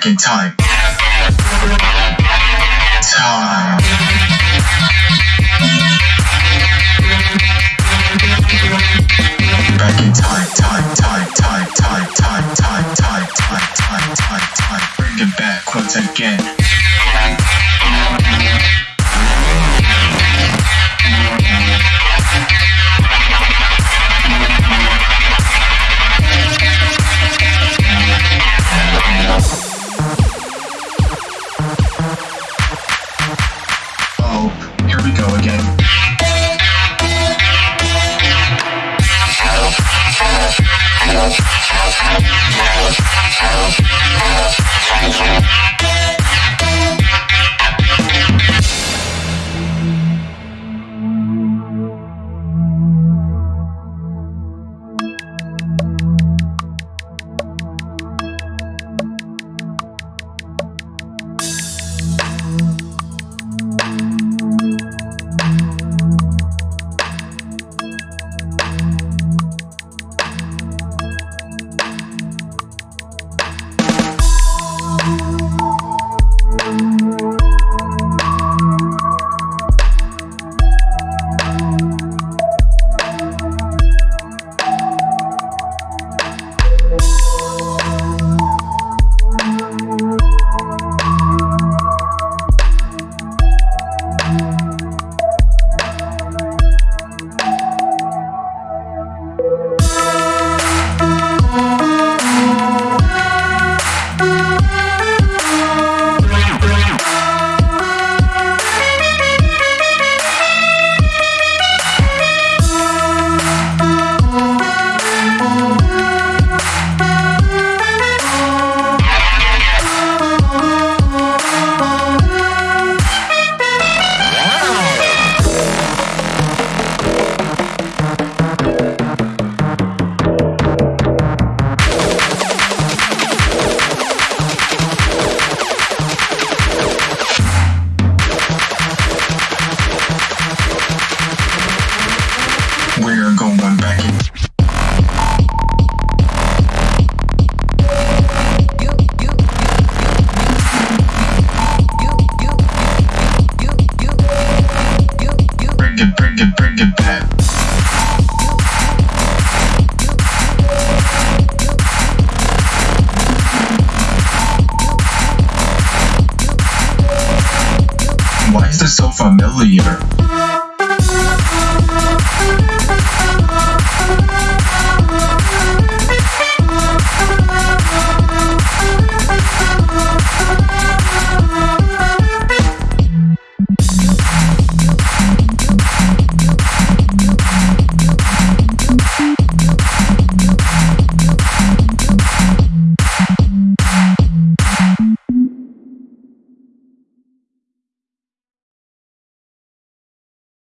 Back in time. Time. Time, time, time, time, time, time, time, time, time. Bring it back again. Thank you. Thank bring it back. Why is this so familiar?